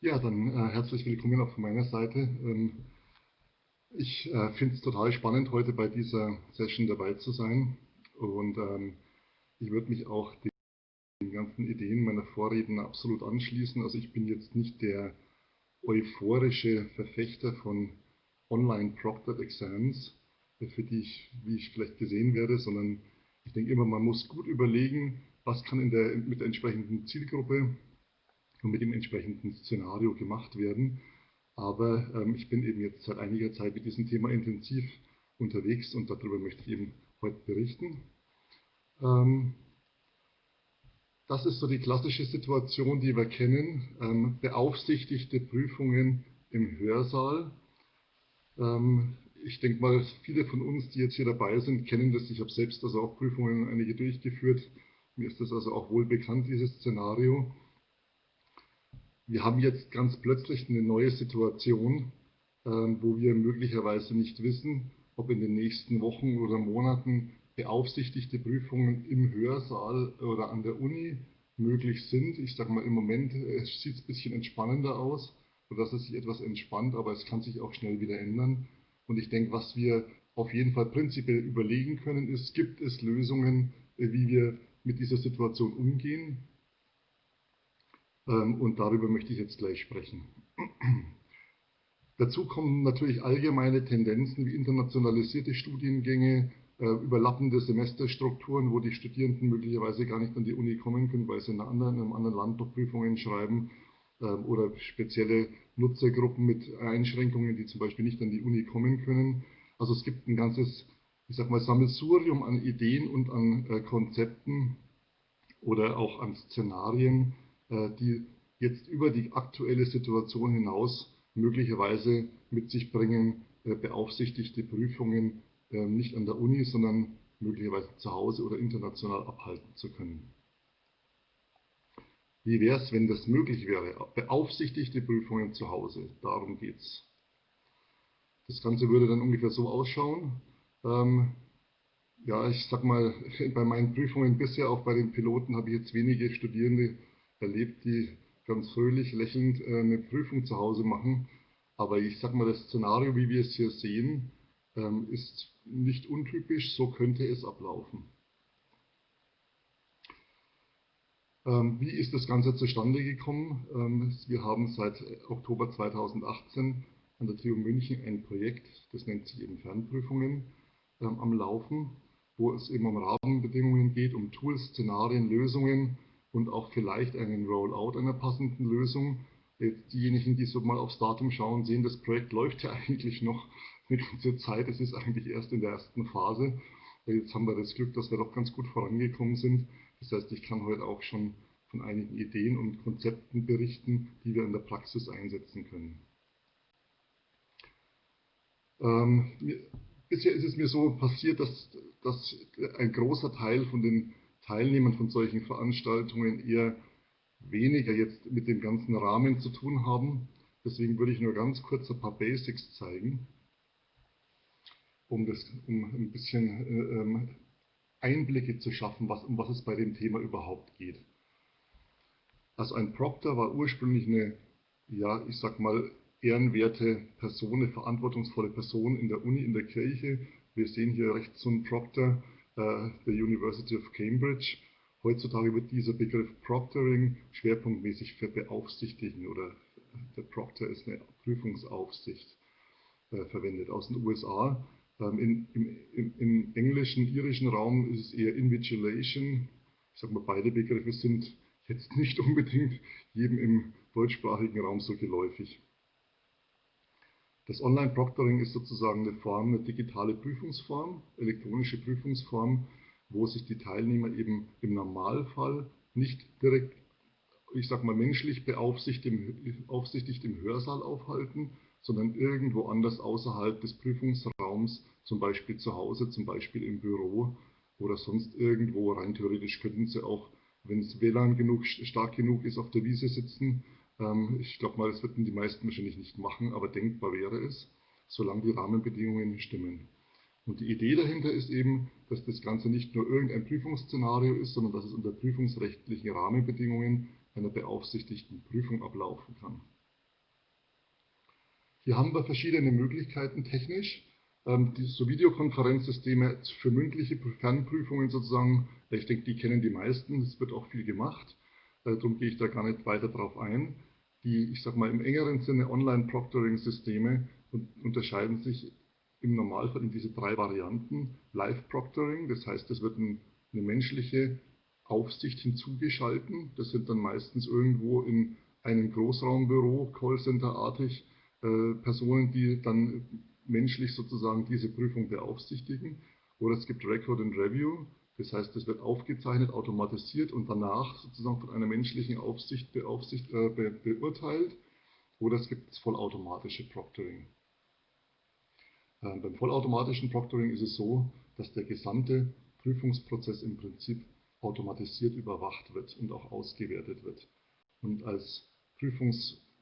Ja, dann äh, herzlich willkommen auch von meiner Seite. Ähm, ich äh, finde es total spannend, heute bei dieser Session dabei zu sein. Und ähm, ich würde mich auch den, den ganzen Ideen meiner Vorredner absolut anschließen. Also ich bin jetzt nicht der euphorische Verfechter von Online-Proctored Exams, für die ich, wie ich vielleicht gesehen werde, sondern ich denke immer, man muss gut überlegen, was kann in der, mit der entsprechenden Zielgruppe und mit dem entsprechenden Szenario gemacht werden. Aber ähm, ich bin eben jetzt seit einiger Zeit mit diesem Thema intensiv unterwegs und darüber möchte ich eben heute berichten. Ähm, das ist so die klassische Situation, die wir kennen. Ähm, beaufsichtigte Prüfungen im Hörsaal. Ähm, ich denke mal, viele von uns, die jetzt hier dabei sind, kennen das. Ich habe selbst also auch Prüfungen einige durchgeführt. Mir ist das also auch wohl bekannt, dieses Szenario wir haben jetzt ganz plötzlich eine neue Situation, ähm, wo wir möglicherweise nicht wissen, ob in den nächsten Wochen oder Monaten beaufsichtigte Prüfungen im Hörsaal oder an der Uni möglich sind. Ich sage mal, im Moment äh, sieht es ein bisschen entspannender aus, sodass es sich etwas entspannt, aber es kann sich auch schnell wieder ändern. Und ich denke, was wir auf jeden Fall prinzipiell überlegen können, ist, gibt es Lösungen, äh, wie wir mit dieser Situation umgehen? Ähm, und darüber möchte ich jetzt gleich sprechen. Dazu kommen natürlich allgemeine Tendenzen wie internationalisierte Studiengänge, äh, überlappende Semesterstrukturen, wo die Studierenden möglicherweise gar nicht an die Uni kommen können, weil sie in, einem anderen Land noch Prüfungen schreiben oder spezielle Nutzergruppen mit Einschränkungen, die zum Beispiel nicht an die Uni kommen können. Also es gibt ein ganzes, ich sag mal, Sammelsurium an Ideen und an äh, Konzepten oder auch an Szenarien, äh, die jetzt über die aktuelle Situation hinaus möglicherweise mit sich bringen, äh, beaufsichtigte Prüfungen äh, nicht an der Uni, sondern möglicherweise zu Hause oder international abhalten zu können. Wie wäre es, wenn das möglich wäre? Beaufsichtigte Prüfungen zu Hause, darum geht es. Das Ganze würde dann ungefähr so ausschauen. Ähm, ja, ich sag mal, bei meinen Prüfungen bisher, auch bei den Piloten, habe ich jetzt wenige Studierende erlebt, die ganz fröhlich lächelnd äh, eine Prüfung zu Hause machen. Aber ich sage mal, das Szenario, wie wir es hier sehen, ähm, ist nicht untypisch, so könnte es ablaufen. Ähm, wie ist das Ganze zustande gekommen? Ähm, wir haben seit Oktober 2018 an der TU München ein Projekt, das nennt sich eben Fernprüfungen, am Laufen, wo es eben um Rahmenbedingungen geht, um Tools, Szenarien, Lösungen, und auch vielleicht einen Rollout einer passenden Lösung. Diejenigen, die so mal aufs Datum schauen, sehen, das Projekt läuft ja eigentlich noch eine ganze Zeit. Es ist eigentlich erst in der ersten Phase. Jetzt haben wir das Glück, dass wir doch ganz gut vorangekommen sind. Das heißt, ich kann heute auch schon von einigen Ideen und Konzepten berichten, die wir in der Praxis einsetzen können. Ähm, bisher ist es mir so passiert, dass, dass ein großer Teil von den Teilnehmern von solchen Veranstaltungen eher weniger jetzt mit dem ganzen Rahmen zu tun haben. Deswegen würde ich nur ganz kurz ein paar Basics zeigen, um, das, um ein bisschen äh, ähm, Einblicke zu schaffen, was, um was es bei dem Thema überhaupt geht. Also ein Proctor war ursprünglich eine, ja, ich sag mal, ehrenwerte Person, eine verantwortungsvolle Person in der Uni, in der Kirche. Wir sehen hier rechts so einen Proctor, äh, der University of Cambridge. Heutzutage wird dieser Begriff Proctoring schwerpunktmäßig für Beaufsichtigen oder der Proctor ist eine Prüfungsaufsicht äh, verwendet aus den USA. Ähm, in, im, Im englischen, irischen Raum ist es eher Invigilation. Ich sage mal, beide Begriffe sind jetzt nicht unbedingt jedem im deutschsprachigen Raum so geläufig. Das Online-Proctoring ist sozusagen eine Form, eine digitale Prüfungsform, elektronische Prüfungsform, wo sich die Teilnehmer eben im Normalfall nicht direkt, ich sag mal menschlich beaufsichtigt im Hörsaal aufhalten, sondern irgendwo anders außerhalb des Prüfungsraums, zum Beispiel zu Hause, zum Beispiel im Büro oder sonst irgendwo. Rein theoretisch könnten sie auch, wenn es WLAN genug, stark genug ist, auf der Wiese sitzen ähm, ich glaube mal, das würden die meisten wahrscheinlich nicht machen, aber denkbar wäre es, solange die Rahmenbedingungen stimmen. Und die Idee dahinter ist eben, dass das Ganze nicht nur irgendein Prüfungsszenario ist, sondern dass es unter prüfungsrechtlichen Rahmenbedingungen einer beaufsichtigten Prüfung ablaufen kann. Hier haben wir verschiedene Möglichkeiten technisch. Ähm, die, so Videokonferenzsysteme für mündliche Fernprüfungen sozusagen, ich denke, die kennen die meisten, es wird auch viel gemacht, äh, darum gehe ich da gar nicht weiter drauf ein. Die, ich sage mal, im engeren Sinne Online-Proctoring-Systeme unterscheiden sich im Normalfall in diese drei Varianten. Live-Proctoring, das heißt, es wird ein, eine menschliche Aufsicht hinzugeschalten. Das sind dann meistens irgendwo in einem Großraumbüro, Callcenter-artig, äh, Personen, die dann menschlich sozusagen diese Prüfung beaufsichtigen. Oder es gibt Record and Review, das heißt, es wird aufgezeichnet, automatisiert und danach sozusagen von einer menschlichen Aufsicht beaufsicht, äh, be, beurteilt. Oder es gibt das vollautomatische Proctoring. Äh, beim vollautomatischen Proctoring ist es so, dass der gesamte Prüfungsprozess im Prinzip automatisiert überwacht wird und auch ausgewertet wird. Und als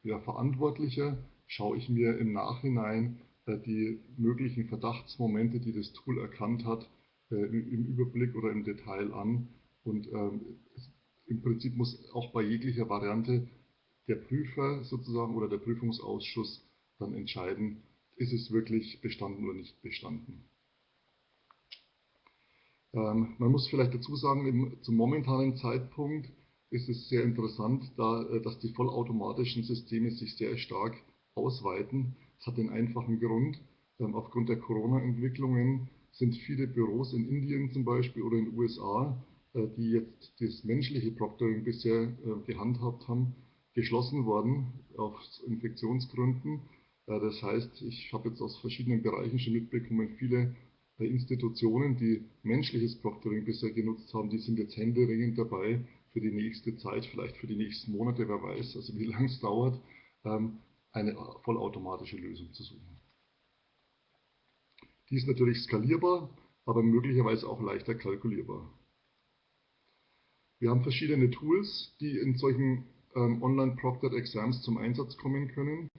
Prüfungsverantwortlicher ja, schaue ich mir im Nachhinein äh, die möglichen Verdachtsmomente, die das Tool erkannt hat, äh, im Überblick oder im Detail an. Und ähm, im Prinzip muss auch bei jeglicher Variante der Prüfer sozusagen oder der Prüfungsausschuss dann entscheiden, ist es wirklich bestanden oder nicht bestanden. Ähm, man muss vielleicht dazu sagen, zum momentanen Zeitpunkt ist es sehr interessant, da, äh, dass die vollautomatischen Systeme sich sehr stark ausweiten. Das hat den einfachen Grund, ähm, aufgrund der Corona-Entwicklungen sind viele Büros in Indien zum Beispiel oder in den USA, äh, die jetzt das menschliche Proctoring bisher äh, gehandhabt haben, geschlossen worden aus Infektionsgründen. Das heißt, ich habe jetzt aus verschiedenen Bereichen schon mitbekommen, viele Institutionen, die menschliches Proctoring bisher genutzt haben, die sind jetzt händeringend dabei, für die nächste Zeit, vielleicht für die nächsten Monate, wer weiß, also wie lange es dauert, ähm, eine vollautomatische Lösung zu suchen. Die ist natürlich skalierbar, aber möglicherweise auch leichter kalkulierbar. Wir haben verschiedene Tools, die in solchen ähm, Online-Proctored Exams zum Einsatz kommen können.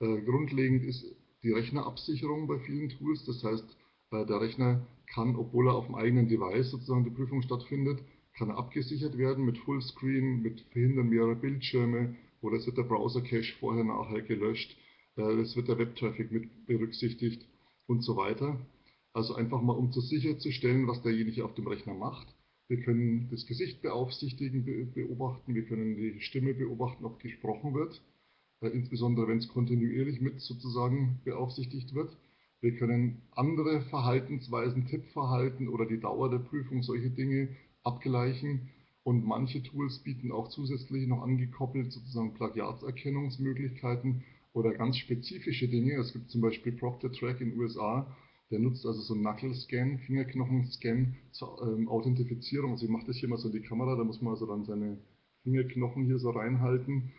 Äh, grundlegend ist die Rechnerabsicherung bei vielen Tools. Das heißt, äh, der Rechner kann, obwohl er auf dem eigenen Device sozusagen die Prüfung stattfindet, kann er abgesichert werden mit Fullscreen, mit Verhindern mehrerer Bildschirme, oder es wird der Browser-Cache vorher, nachher gelöscht, äh, es wird der Web-Traffic mit berücksichtigt und so weiter. Also einfach mal, um zu sicherzustellen, was derjenige auf dem Rechner macht. Wir können das Gesicht beaufsichtigen, beobachten, wir können die Stimme beobachten, ob gesprochen wird, äh, insbesondere wenn es kontinuierlich mit sozusagen beaufsichtigt wird. Wir können andere Verhaltensweisen, Tippverhalten oder die Dauer der Prüfung, solche Dinge abgleichen. Und manche Tools bieten auch zusätzlich noch angekoppelt sozusagen Plagiatserkennungsmöglichkeiten oder ganz spezifische Dinge. Es gibt zum Beispiel Proctor Track in den USA, der nutzt also so einen Knuckle-Scan, Fingerknochen-Scan zur ähm, Authentifizierung. Also ich mache das hier mal so in die Kamera, da muss man also dann seine Fingerknochen hier so reinhalten.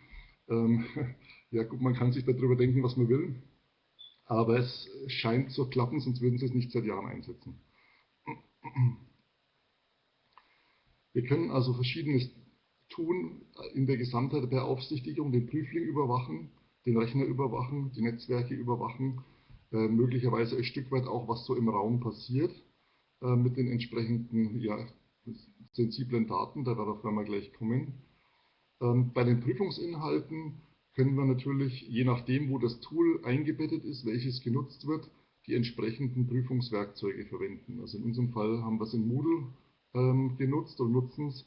Ähm, ja gut, man kann sich darüber denken, was man will, aber es scheint zu klappen, sonst würden sie es nicht seit Jahren einsetzen. Wir können also Verschiedenes tun in der Gesamtheit der Beaufsichtigung, den Prüfling überwachen, den Rechner überwachen, die Netzwerke überwachen, äh, möglicherweise ein Stück weit auch, was so im Raum passiert äh, mit den entsprechenden ja, sensiblen Daten, darauf werden wir gleich kommen. Ähm, bei den Prüfungsinhalten können wir natürlich, je nachdem, wo das Tool eingebettet ist, welches genutzt wird, die entsprechenden Prüfungswerkzeuge verwenden. Also in unserem Fall haben wir es in Moodle ähm, genutzt und nutzen es.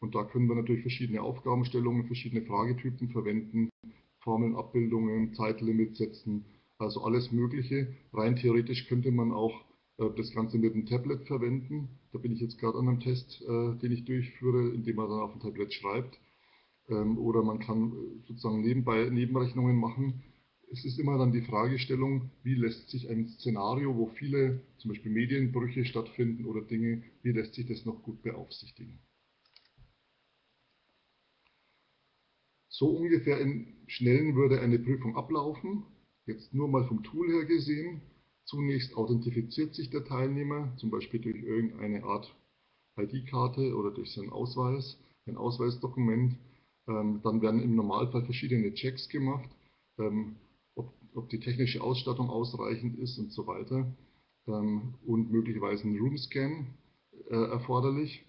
Und da können wir natürlich verschiedene Aufgabenstellungen, verschiedene Fragetypen verwenden, Formeln, Abbildungen, Zeitlimits setzen, also alles Mögliche. Rein theoretisch könnte man auch äh, das Ganze mit einem Tablet verwenden. Da bin ich jetzt gerade an einem Test, äh, den ich durchführe, indem man dann auf dem Tablet schreibt. Ähm, oder man kann äh, sozusagen nebenbei Nebenrechnungen machen es ist immer dann die Fragestellung, wie lässt sich ein Szenario, wo viele zum Beispiel Medienbrüche stattfinden oder Dinge, wie lässt sich das noch gut beaufsichtigen. So ungefähr in Schnellen würde eine Prüfung ablaufen, jetzt nur mal vom Tool her gesehen. Zunächst authentifiziert sich der Teilnehmer, zum Beispiel durch irgendeine Art ID-Karte oder durch seinen Ausweis, ein Ausweisdokument. Ähm, dann werden im Normalfall verschiedene Checks gemacht. Ähm, ob die technische Ausstattung ausreichend ist und so weiter. ähm, und möglicherweise ein Roomscan äh, erforderlich.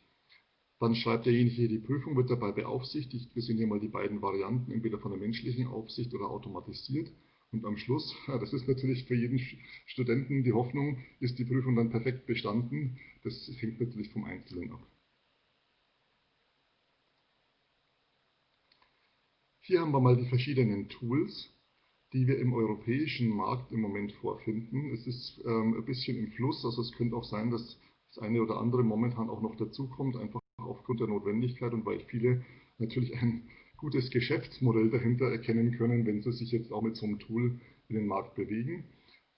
Dann schreibt derjenige die Prüfung, wird dabei beaufsichtigt. Wir sehen hier mal die beiden Varianten, entweder von der menschlichen Aufsicht oder automatisiert. Und am Schluss, das ist natürlich für jeden Studenten die Hoffnung, ist die Prüfung dann perfekt bestanden. Das hängt natürlich vom Einzelnen ab. Hier haben wir mal die verschiedenen Tools, die wir im europäischen Markt im Moment vorfinden. Es ist ähm, ein bisschen im Fluss, also es könnte auch sein, dass das eine oder andere momentan auch noch dazukommt, einfach aufgrund der Notwendigkeit und weil viele natürlich ein gutes Geschäftsmodell dahinter erkennen können, wenn sie sich jetzt auch mit so einem Tool in den Markt bewegen.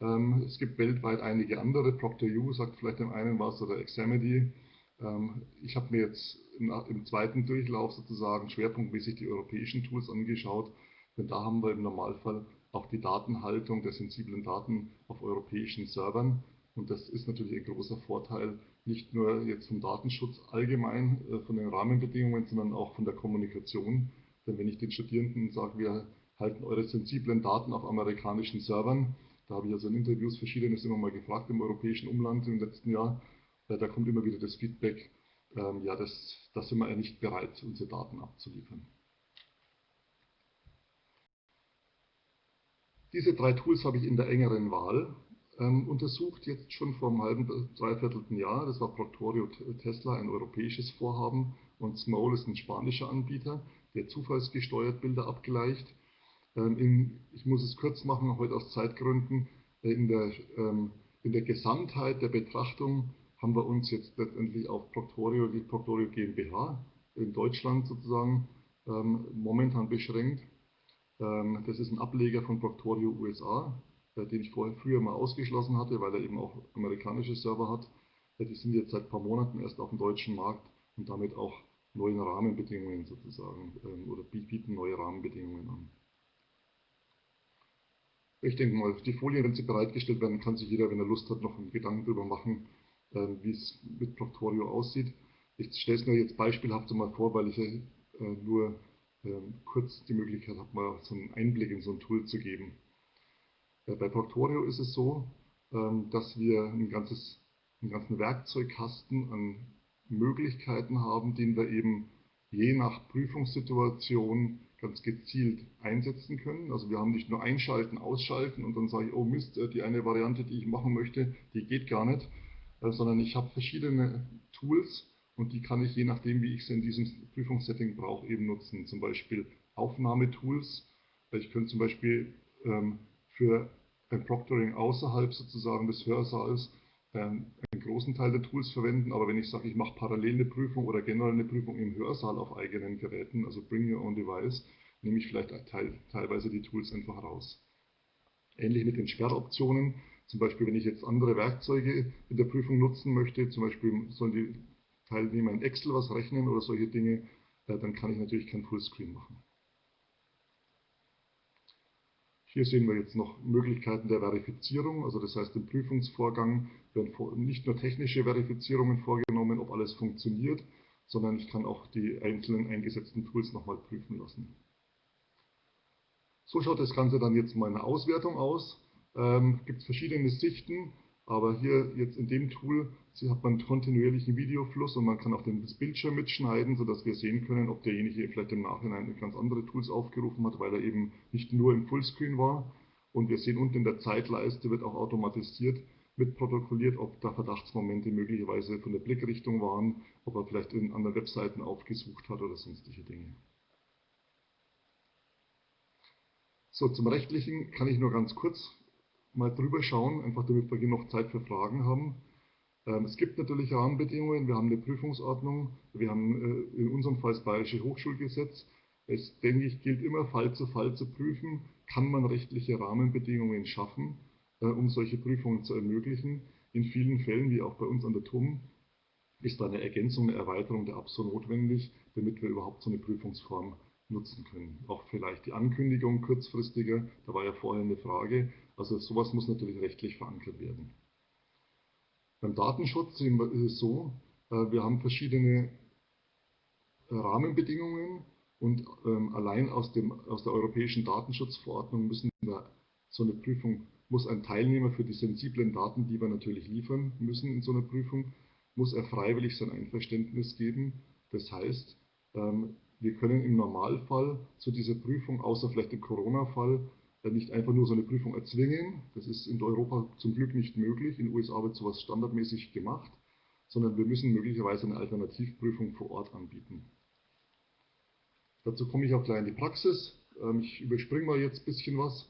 Ähm, es gibt weltweit einige andere, ProctorU sagt vielleicht dem einen was oder Examity. Ähm, ich habe mir jetzt im zweiten Durchlauf sozusagen schwerpunktmäßig die europäischen Tools angeschaut, denn da haben wir im Normalfall auch die Datenhaltung der sensiblen Daten auf europäischen Servern. Und das ist natürlich ein großer Vorteil, nicht nur jetzt vom Datenschutz allgemein, äh, von den Rahmenbedingungen, sondern auch von der Kommunikation. Denn wenn ich den Studierenden sage, wir halten eure sensiblen Daten auf amerikanischen Servern, da habe ich also in Interviews verschiedenes immer mal gefragt im europäischen Umland im letzten Jahr, äh, da kommt immer wieder das Feedback, ähm, ja, das, das sind wir ja nicht bereit, unsere Daten abzuliefern. Diese drei Tools habe ich in der engeren Wahl ähm, untersucht, jetzt schon vor einem halben, dreiviertelten Jahr. Das war Proctorio Tesla, ein europäisches Vorhaben, und Small ist ein spanischer Anbieter, der zufallsgesteuert Bilder abgleicht. Ähm, in, ich muss es kurz machen, heute aus Zeitgründen. Äh, in der, ähm, in der Gesamtheit der Betrachtung haben wir uns jetzt letztendlich auf Proctorio, die Proctorio GmbH in Deutschland sozusagen ähm, momentan beschränkt. Ähm, das ist ein Ableger von Proctorio USA, äh, den ich vorher früher mal ausgeschlossen hatte, weil er eben auch amerikanische Server hat. Äh, die sind jetzt seit ein paar Monaten erst auf dem deutschen Markt und damit auch neuen Rahmenbedingungen sozusagen ähm, oder bieten neue Rahmenbedingungen an. Ich denke mal, die Folien, wenn sie bereitgestellt werden, kann sich jeder, wenn er Lust hat, noch einen Gedanken darüber machen, ähm, wie es mit Proctorio aussieht. Ich stelle es mir jetzt beispielhaft mal vor, weil ich äh, nur kurz die Möglichkeit habe, mal so einen Einblick in so ein Tool zu geben. Äh, bei Proctorio ist es so, ähm, dass wir ein ganzes, einen ganzen Werkzeugkasten an Möglichkeiten haben, den wir eben je nach Prüfungssituation ganz gezielt einsetzen können. Also wir haben nicht nur einschalten, ausschalten und dann sage ich, oh Mist, äh, die eine Variante, die ich machen möchte, die geht gar nicht, äh, sondern ich habe verschiedene Tools und die kann ich je nachdem, wie ich sie in diesem Prüfungssetting brauche, eben nutzen. Zum Beispiel Aufnahmetools. Ich könnte zum Beispiel ähm, für ein Proctoring außerhalb sozusagen des Hörsaals ähm, einen großen Teil der Tools verwenden, aber wenn ich sage, ich mache parallel eine Prüfung oder generell eine Prüfung im Hörsaal auf eigenen Geräten, also Bring Your Own Device, nehme ich vielleicht teil, teilweise die Tools einfach raus. Ähnlich mit den Sperroptionen. Zum Beispiel, wenn ich jetzt andere Werkzeuge in der Prüfung nutzen möchte, zum Beispiel sollen die Teilnehmer in Excel was rechnen oder solche Dinge, dann kann ich natürlich kein Fullscreen machen. Hier sehen wir jetzt noch Möglichkeiten der Verifizierung, also das heißt im Prüfungsvorgang werden nicht nur technische Verifizierungen vorgenommen, ob alles funktioniert, sondern ich kann auch die einzelnen eingesetzten Tools nochmal prüfen lassen. So schaut das Ganze dann jetzt mal in der Auswertung aus ähm, gibt verschiedene Sichten, aber hier jetzt in dem Tool hat man kontinuierlichen Videofluss und man kann auch den Bildschirm mitschneiden, sodass wir sehen können, ob derjenige vielleicht im Nachhinein ganz andere Tools aufgerufen hat, weil er eben nicht nur im Fullscreen war. Und wir sehen unten in der Zeitleiste wird auch automatisiert mitprotokolliert, ob da Verdachtsmomente möglicherweise von der Blickrichtung waren, ob er vielleicht in anderen Webseiten aufgesucht hat oder sonstige Dinge. So, zum Rechtlichen kann ich nur ganz kurz mal drüber schauen, einfach damit wir genug Zeit für Fragen haben. Ähm, es gibt natürlich Rahmenbedingungen, wir haben eine Prüfungsordnung, wir haben äh, in unserem Fall das Bayerische Hochschulgesetz. Es, denke ich, gilt immer Fall zu Fall zu prüfen, kann man rechtliche Rahmenbedingungen schaffen, äh, um solche Prüfungen zu ermöglichen. In vielen Fällen, wie auch bei uns an der TUM, ist da eine Ergänzung, eine Erweiterung der ABSO notwendig, damit wir überhaupt so eine Prüfungsform nutzen können. Auch vielleicht die Ankündigung kurzfristiger, da war ja vorher eine Frage, also sowas muss natürlich rechtlich verankert werden. Beim Datenschutz ist es so, äh, wir haben verschiedene äh, Rahmenbedingungen und ähm, allein aus, dem, aus der europäischen Datenschutzverordnung müssen wir so eine Prüfung muss ein Teilnehmer für die sensiblen Daten, die wir natürlich liefern müssen in so einer Prüfung, muss er freiwillig sein Einverständnis geben. Das heißt, ähm, wir können im Normalfall zu dieser Prüfung, außer vielleicht im Corona-Fall, nicht einfach nur so eine Prüfung erzwingen. Das ist in Europa zum Glück nicht möglich. In den USA wird sowas standardmäßig gemacht, sondern wir müssen möglicherweise eine Alternativprüfung vor Ort anbieten. Dazu komme ich auch gleich in die Praxis. Ähm, ich überspringe mal jetzt ein bisschen was.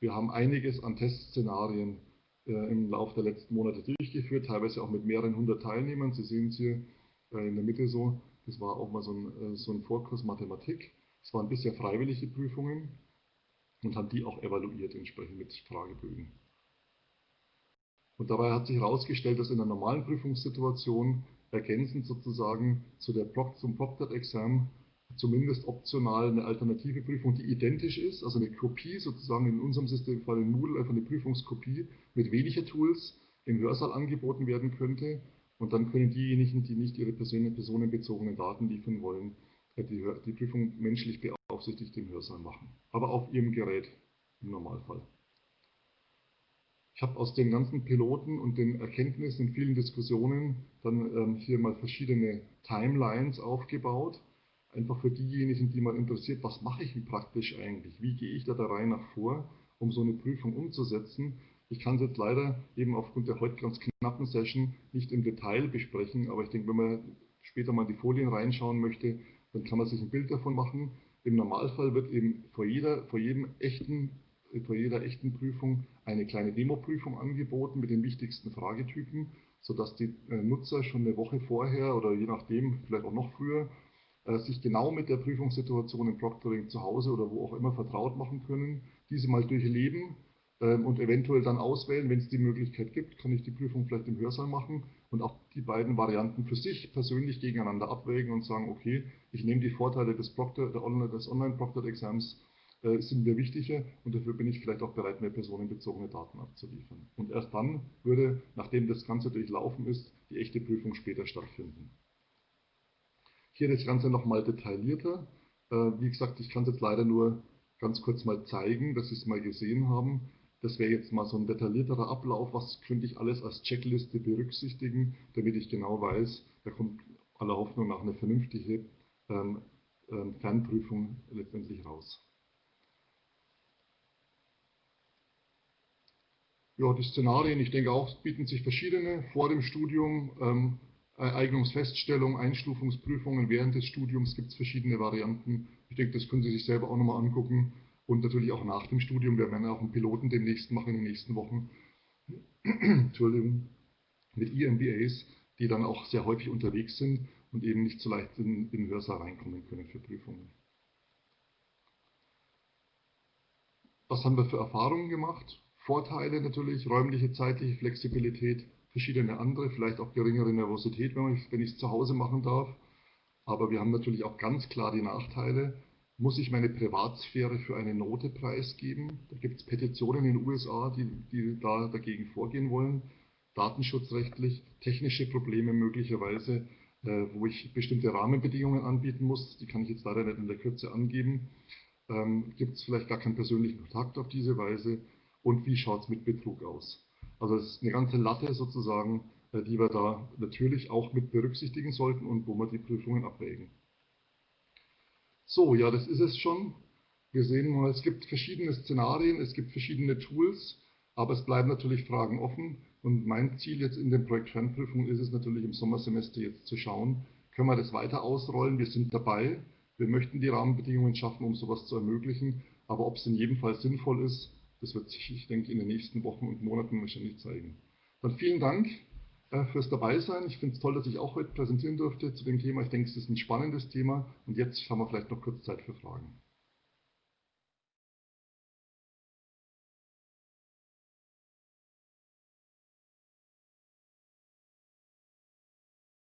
Wir haben einiges an Testszenarien äh, im Laufe der letzten Monate durchgeführt, teilweise auch mit mehreren hundert Teilnehmern. Sie sehen es hier äh, in der Mitte so. Das war auch mal so ein, äh, so ein Vorkurs Mathematik. Es waren bisher freiwillige Prüfungen und haben die auch evaluiert entsprechend mit Fragebögen. Und dabei hat sich herausgestellt, dass in einer normalen Prüfungssituation ergänzend sozusagen zu der Pro zum Proctored-Exam zumindest optional eine alternative Prüfung, die identisch ist, also eine Kopie sozusagen in unserem Systemfall in Moodle einfach eine Prüfungskopie mit weniger Tools im Hörsaal angeboten werden könnte. Und dann können diejenigen, die nicht ihre personenbezogenen Daten liefern wollen, äh, die, die Prüfung menschlich beaufsichtigt im Hörsaal machen. Aber auf ihrem Gerät im Normalfall. Ich habe aus den ganzen Piloten und den Erkenntnissen in vielen Diskussionen dann ähm, hier mal verschiedene Timelines aufgebaut einfach für diejenigen, die mal interessiert, was mache ich denn praktisch eigentlich? Wie gehe ich da der Reihe nach vor, um so eine Prüfung umzusetzen? Ich kann es jetzt leider eben aufgrund der heute ganz knappen Session nicht im Detail besprechen, aber ich denke, wenn man später mal in die Folien reinschauen möchte, dann kann man sich ein Bild davon machen. Im Normalfall wird eben vor jeder, vor jedem echten, vor jeder echten Prüfung eine kleine Demo-Prüfung angeboten mit den wichtigsten Fragetypen, sodass die äh, Nutzer schon eine Woche vorher oder je nachdem, vielleicht auch noch früher, äh, sich genau mit der Prüfungssituation im Proctoring zu Hause oder wo auch immer vertraut machen können, diese mal durchleben und eventuell dann auswählen, wenn es die Möglichkeit gibt, kann ich die Prüfung vielleicht im Hörsaal machen und auch die beiden Varianten für sich persönlich gegeneinander abwägen und sagen, okay, ich nehme die Vorteile des, Proctor, des Online-Proctored-Exams, äh, sind mir wichtiger und dafür bin ich vielleicht auch bereit, mehr personenbezogene Daten abzuliefern. Und erst dann würde, nachdem das Ganze durchlaufen ist, die echte Prüfung später stattfinden. Hier das Ganze nochmal detaillierter. Äh, wie gesagt, ich kann es jetzt leider nur ganz kurz mal zeigen, dass Sie es mal gesehen haben. Das wäre jetzt mal so ein detaillierterer Ablauf. Was könnte ich alles als Checkliste berücksichtigen, damit ich genau weiß, da kommt aller Hoffnung nach eine vernünftige ähm, ähm, Fernprüfung letztendlich raus. Ja, die Szenarien, ich denke auch, bieten sich verschiedene vor dem Studium. Ähm, Eignungsfeststellung, Einstufungsprüfungen während des Studiums gibt es verschiedene Varianten. Ich denke, das können Sie sich selber auch nochmal angucken. Und natürlich auch nach dem Studium. Wir werden auch einen Piloten demnächst machen in den nächsten Wochen. Entschuldigung. Mit EMBAs, die dann auch sehr häufig unterwegs sind und eben nicht so leicht in, in den Hörsaal reinkommen können für Prüfungen. Was haben wir für Erfahrungen gemacht? Vorteile natürlich, räumliche, zeitliche Flexibilität, verschiedene andere, vielleicht auch geringere Nervosität, wenn ich es zu Hause machen darf. Aber wir haben natürlich auch ganz klar die Nachteile. Muss ich meine Privatsphäre für eine Note preisgeben? Da gibt es Petitionen in den USA, die, die da dagegen vorgehen wollen. Datenschutzrechtlich, technische Probleme möglicherweise, äh, wo ich bestimmte Rahmenbedingungen anbieten muss. Die kann ich jetzt leider nicht in der Kürze angeben. Ähm, gibt es vielleicht gar keinen persönlichen Kontakt auf diese Weise? Und wie schaut es mit Betrug aus? Also es ist eine ganze Latte sozusagen, äh, die wir da natürlich auch mit berücksichtigen sollten und wo wir die Prüfungen abwägen. So, ja, das ist es schon. Wir sehen mal, es gibt verschiedene Szenarien, es gibt verschiedene Tools, aber es bleiben natürlich Fragen offen. Und mein Ziel jetzt in den Projekt Fernprüfung ist es natürlich im Sommersemester jetzt zu schauen, können wir das weiter ausrollen? Wir sind dabei. Wir möchten die Rahmenbedingungen schaffen, um sowas zu ermöglichen. Aber ob es in jedem Fall sinnvoll ist, das wird sich, ich denke, in den nächsten Wochen und Monaten wahrscheinlich zeigen. Dann vielen Dank fürs Dabeisein. Ich finde es toll, dass ich auch heute präsentieren durfte zu dem Thema. Ich denke, es ist ein spannendes Thema. Und jetzt haben wir vielleicht noch kurz Zeit für Fragen.